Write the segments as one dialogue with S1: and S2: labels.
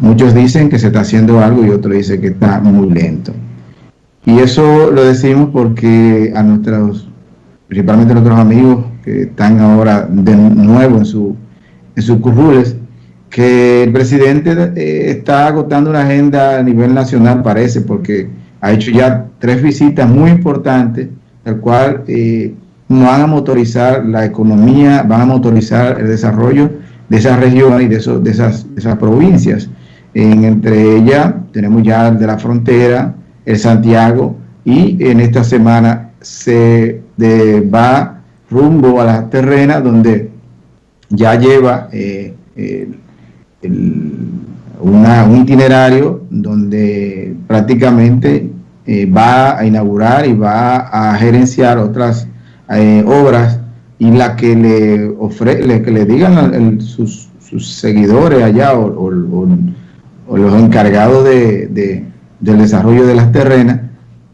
S1: muchos dicen que se está haciendo algo y otros dicen que está muy lento. Y eso lo decimos porque a nuestros, principalmente a nuestros amigos que están ahora de nuevo en, su, en sus currules, que el presidente eh, está agotando una agenda a nivel nacional, parece, porque ha hecho ya tres visitas muy importantes, el cual eh, van a motorizar la economía, van a motorizar el desarrollo de esas regiones y de, de, esas, esas, provincias. En, entre ellas tenemos ya el de la frontera, el Santiago, y en esta semana se va rumbo a la terrena donde ya lleva eh, un itinerario donde prácticamente eh, va a inaugurar y va a gerenciar otras eh, obras y la que le ofre, que le digan sus, seguidores allá o, los encargados de, del desarrollo de las terrenas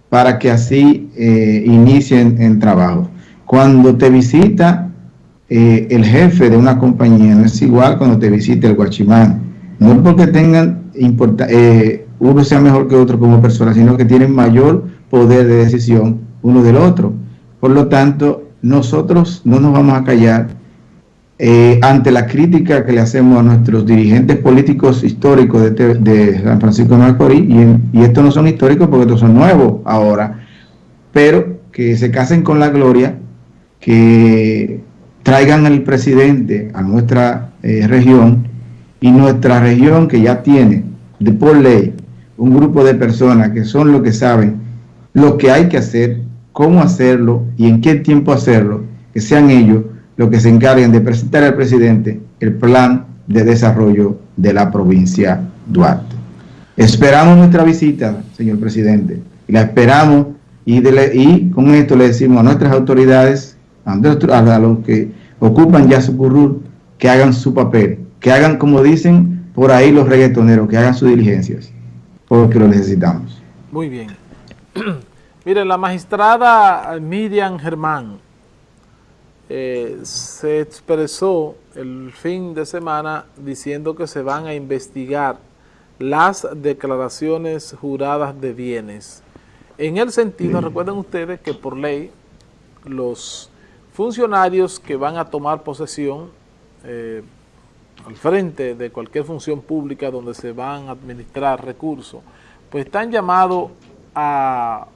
S1: para que así eh, inicien en trabajo. Cuando te visita el jefe de una compañía, no es igual cuando te visita el guachimán, no porque tengan eh, uno sea mejor que otro como persona, sino que tienen mayor poder de decisión uno del otro. Por lo tanto, nosotros no nos vamos a callar eh, ante la crítica que le hacemos a nuestros dirigentes políticos históricos de, San Francisco de Macorís, y, y estos no son históricos porque estos son nuevos ahora, pero que se casen con la gloria, que traigan al presidente a nuestra eh, región y nuestra región que ya tiene de por ley un grupo de personas que son los que saben lo que hay que hacer, cómo hacerlo y en qué tiempo hacerlo, que sean ellos los que se encarguen de presentar al presidente el plan de desarrollo de la provincia Duarte. Esperamos nuestra visita, señor presidente, la esperamos y, con esto le decimos a nuestras autoridades, a, los que ocupan ya su currul, que hagan su papel, que hagan como dicen por ahí los reggaetoneros, que hagan sus diligencias, porque lo necesitamos.
S2: Muy bien. Miren, la magistrada Miriam Germán eh, se expresó el fin de semana diciendo que se van a investigar las declaraciones juradas de bienes. En el sentido, recuerden ustedes que por ley los funcionarios que van a tomar posesión eh, al frente de cualquier función pública donde se van a administrar recursos, pues están llamados a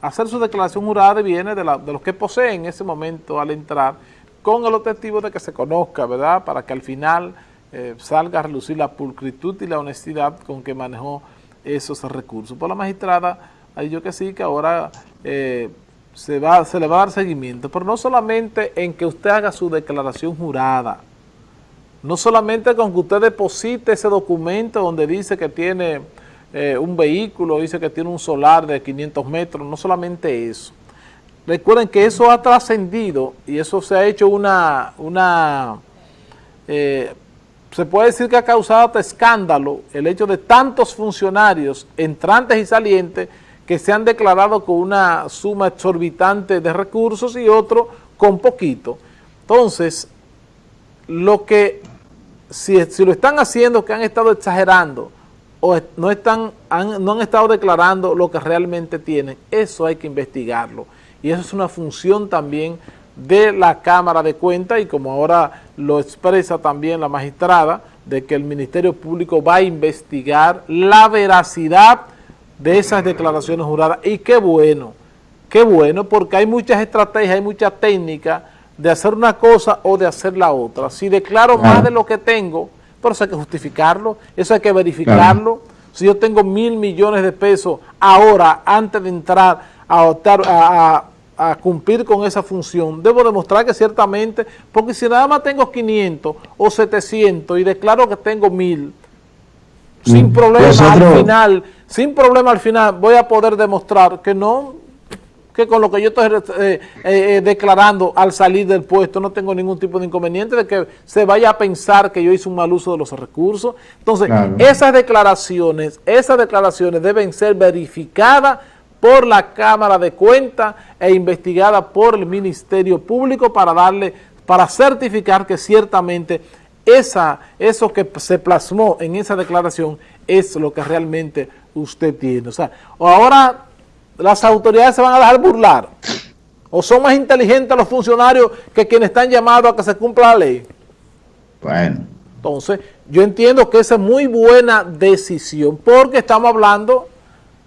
S2: hacer su declaración jurada de bienes de, los que poseen en ese momento al entrar, con el objetivo de que se conozca, ¿verdad?, para que al final eh, salga a relucir la pulcritud y la honestidad con que manejó esos recursos. Por la magistrada, ahí yo que sí, que ahora eh, se, va, se le va a dar seguimiento, pero no solamente en que usted haga su declaración jurada, no solamente con que usted deposite ese documento donde dice que tiene eh, un vehículo, dice que tiene un solar de 500 metros, no solamente eso. Recuerden que eso ha trascendido y eso se ha hecho una, una eh, se puede decir que ha causado hasta escándalo el hecho de tantos funcionarios entrantes y salientes que se han declarado con una suma exorbitante de recursos y otros con poquito. Entonces, lo que, si, si, lo están haciendo, que han estado exagerando o no, están, han, no han estado declarando lo que realmente tienen, eso hay que investigarlo. Y eso es una función también de la Cámara de Cuentas y como ahora lo expresa también la magistrada, de que el Ministerio Público va a investigar la veracidad de esas declaraciones juradas. Y qué bueno, qué bueno, porque hay muchas estrategias, hay muchas técnicas de hacer una cosa o de hacer la otra. Si declaro más de lo que tengo, pero eso hay que justificarlo, eso hay que verificarlo. Si yo tengo mil millones de pesos ahora, antes de entrar a, optar, a, cumplir con esa función, debo demostrar que ciertamente, porque si nada más tengo 500 o 700 y declaro que tengo mil, sin mm. problema al final, sin problema al final voy a poder demostrar que no, que con lo que yo estoy eh, eh, eh, declarando al salir del puesto no tengo ningún tipo de inconveniente de que se vaya a pensar que yo hice un mal uso de los recursos. Entonces, esas declaraciones, esas declaraciones deben ser verificadas por la Cámara de Cuentas e investigadas por el Ministerio Público para darle, para certificar que ciertamente esa, eso que se plasmó en esa declaración es lo que realmente usted tiene. O sea, ahora las autoridades se van a dejar burlar, o son más inteligentes los funcionarios que quienes están llamados a que se cumpla la ley. Bueno. Entonces, yo entiendo que esa es muy buena decisión, porque estamos hablando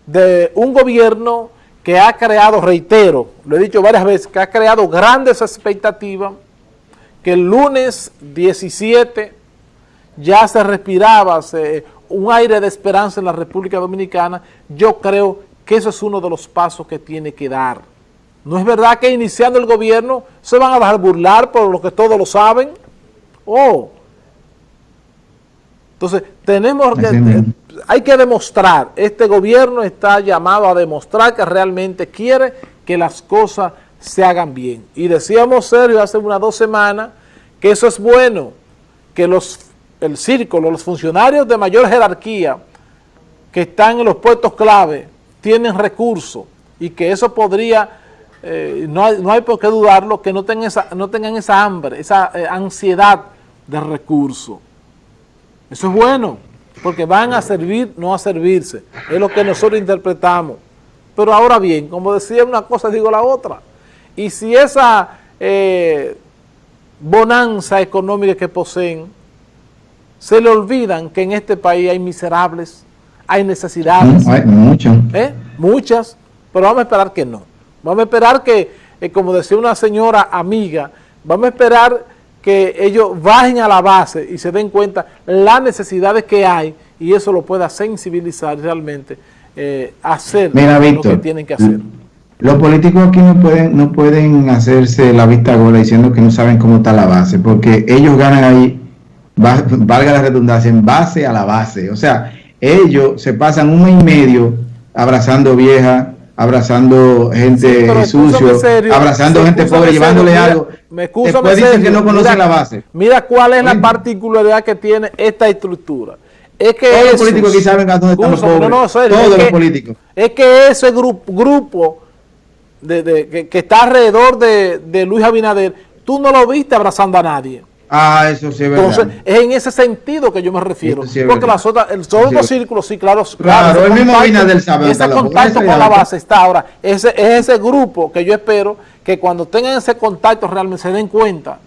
S2: de un gobierno que ha creado, reitero, lo he dicho varias veces, que ha creado grandes expectativas, que el lunes 17 ya se respiraba un aire de esperanza en la República Dominicana, yo creo que eso es uno de los pasos que tiene que dar. ¿No es verdad que iniciando el gobierno se van a dejar burlar por lo que todos lo saben? Oh. Entonces, tenemos que, hay que demostrar, este gobierno está llamado a demostrar que realmente quiere que las cosas se hagan bien. Y decíamos, Sergio, hace unas dos semanas, que eso es bueno, que los, el círculo, los funcionarios de mayor jerarquía que están en los puestos clave tienen recursos y que eso podría, eh, no, hay, no, hay, por qué dudarlo, que no tengan esa, no tengan esa hambre, esa eh, ansiedad de recursos. Eso es bueno, porque van a servir, no a servirse. Es lo que nosotros interpretamos. Pero ahora bien, como decía una cosa, digo la otra. Y si esa eh, bonanza económica que poseen, se le olvidan que en este país hay miserables, hay necesidades. Hay muchas. ¿Eh? Muchas, pero vamos a esperar que no. Vamos a esperar que, eh, como decía una señora amiga, vamos a esperar que ellos bajen a la base y se den cuenta las necesidades que hay y eso lo pueda sensibilizar realmente, eh, hacer lo que tienen que hacer.
S1: Los políticos aquí no pueden, no pueden hacerse la vista gorda diciendo que no saben cómo está la base, porque ellos ganan ahí, valga la redundancia, en base a la base. O sea, ellos se pasan un mes y medio abrazando viejas, abrazando gente sucio, abrazando gente pobre, llevándole algo.
S2: Me Después dicen que no conocen la base. Mira cuál es la particularidad que tiene esta estructura. Es que Todos los políticos aquí saben a dónde están los pobres. Todos los políticos. Es que ese grupo, grupo de, que, está alrededor de, Luis Abinader, tú no lo viste abrazando a nadie.
S1: Ah, eso sí es verdad. Entonces,
S2: es en ese sentido que yo me refiero. porque las otras, el, otros círculos, sí, claro.
S1: Claro, el mismo Abinader sabe.
S2: Ese contacto con la base está ahora. Ese, es ese grupo que yo espero que cuando tengan ese contacto realmente se den cuenta.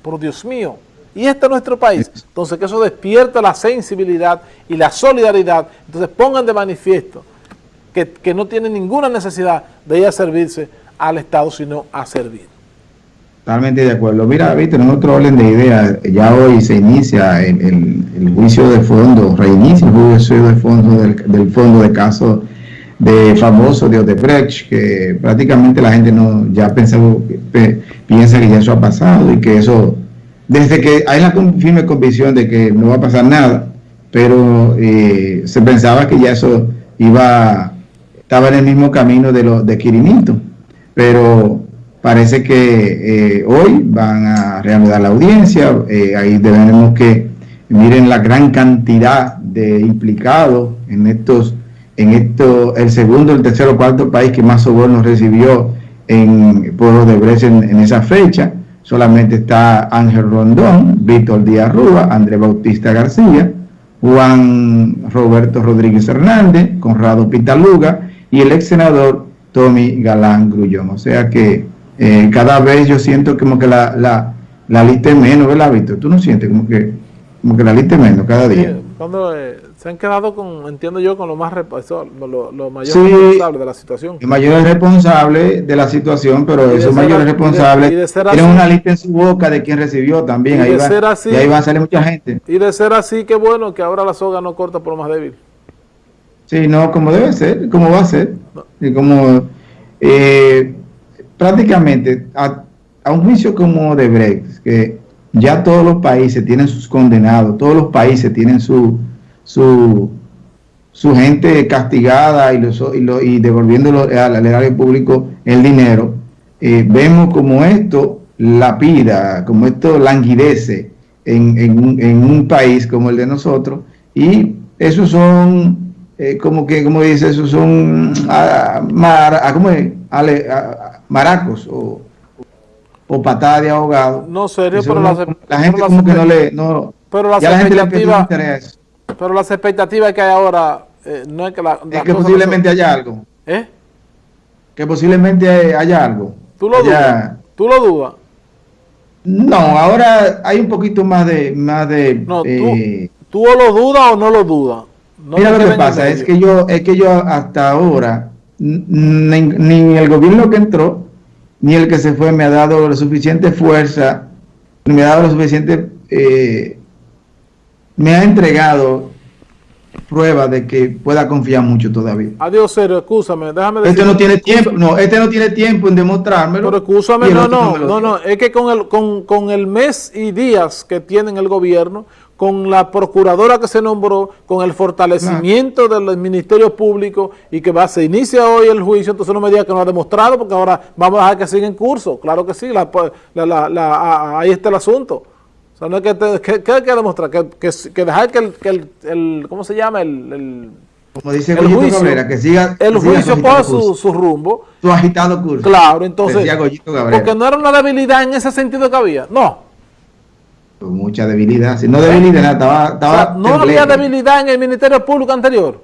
S2: Por Dios mío. Y este es nuestro país. Entonces, que eso despierte la sensibilidad y la solidaridad. Entonces, pongan de manifiesto que, no tiene ninguna necesidad de ir a servirse al Estado, sino a servir.
S1: Totalmente de acuerdo. Mira, viste, en otro orden de ideas, ya hoy se inicia el, juicio de fondo, reinicia el juicio de fondo del, fondo de caso de famoso de Odebrecht, que prácticamente la gente no ya piensa que ya eso ha pasado y que eso, desde que hay la firme convicción de que no va a pasar nada, pero eh, se pensaba que ya eso iba estaba en el mismo camino de, lo, de Quirinito, pero parece que eh, hoy van a reanudar la audiencia, eh, ahí debemos que miren la gran cantidad de implicados en estos, en esto, el segundo, el tercero, cuarto país que más sobornos recibió en Pueblo de en, en esa fecha, solamente está Ángel Rondón, Víctor Díaz Rúa, André Bautista García, Juan Roberto Rodríguez Hernández, Conrado Pitaluga, y el ex senador Tommy Galán Grullón. O sea que eh, cada vez yo siento como que la, la, la lista es menos, ¿verdad, Víctor? ¿Tú no sientes como que, como que la lista es menos cada día?
S2: cuando eh, se han quedado con, entiendo yo, con lo más lo, lo mayor responsable de la situación.
S1: El mayor responsable de la situación, pero esos mayores responsables tienen una lista en su boca de quien recibió también. Ahí va, y ahí va a salir mucha gente.
S2: Y de ser así, qué bueno que ahora la soga no corta por lo más débil.
S1: Sí, no, como debe ser, como va a ser. Y como eh, prácticamente a, un juicio como de Brecht, que ya todos los países tienen sus condenados, todos los países tienen su, su, su gente castigada y, los, y, lo, y devolviéndolo al erario público el dinero, eh, vemos como esto lapida, como esto languidece en, en, en un país como el de nosotros y esos son eh, como que, como dice, eso son ah, mar, ah, ¿cómo es? Ale, ah, maracos o, o patada de ahogado.
S2: No, serio, pero la,
S1: la, gente como que no le... No,
S2: pero la ya Pero las expectativas que hay ahora eh, no es que la...
S1: Es que posiblemente haya algo.
S2: ¿Eh?
S1: Que posiblemente haya algo.
S2: ¿Tú lo dudas? ¿Tú lo dudas?
S1: No, ahora hay un poquito más de... Más de
S2: no, eh, ¿tú, ¿tú, lo dudas o no lo dudas?
S1: Mira lo que pasa, es que yo es que yo hasta ahora, ni, ni, el gobierno que entró, ni el que se fue me ha dado la suficiente fuerza, me ha dado la suficiente... Eh, me ha entregado prueba de que pueda confiar mucho todavía.
S2: Adiós, serio, escúchame, déjame decir.
S1: Este no tiene tiempo, no, este no tiene tiempo en demostrármelo.
S2: Pero escúchame, no, no, no, no, es que con el, con, con el mes y días que tienen el gobierno, con la procuradora que se nombró, con el fortalecimiento del Ministerio Público y que va, se inicia hoy el juicio, entonces no me diga que no ha demostrado, porque ahora vamos a dejar que siga en curso. Claro que sí, la, la, la, ahí está el asunto. O sea, no es que, ¿qué hay que demostrar? Que, que, dejar que el, que el, ¿cómo se llama? El, el
S1: como dice el juicio, Cabrera, que siga
S2: el juicio coja su, su, rumbo.
S1: Su agitado curso.
S2: Claro, entonces, porque no era una debilidad en ese sentido que había, no.
S1: Mucha debilidad, si no debilidad, estaba, estaba
S2: No había debilidad en el Ministerio Público anterior.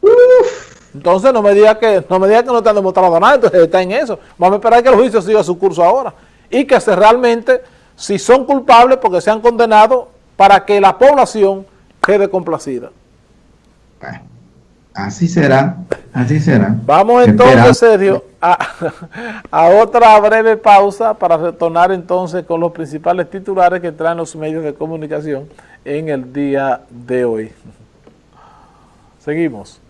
S2: Uf. Entonces no me diga que no me diga que no te han demostrado nada, entonces está en eso. Vamos a esperar que el juicio siga su curso ahora y que se realmente si son culpables porque se han condenado para que la población quede complacida.
S1: Así será, así será.
S2: Vamos entonces, Sergio, a, a, otra breve pausa para retornar entonces con los principales titulares que traen los medios de comunicación en el día de hoy. Seguimos.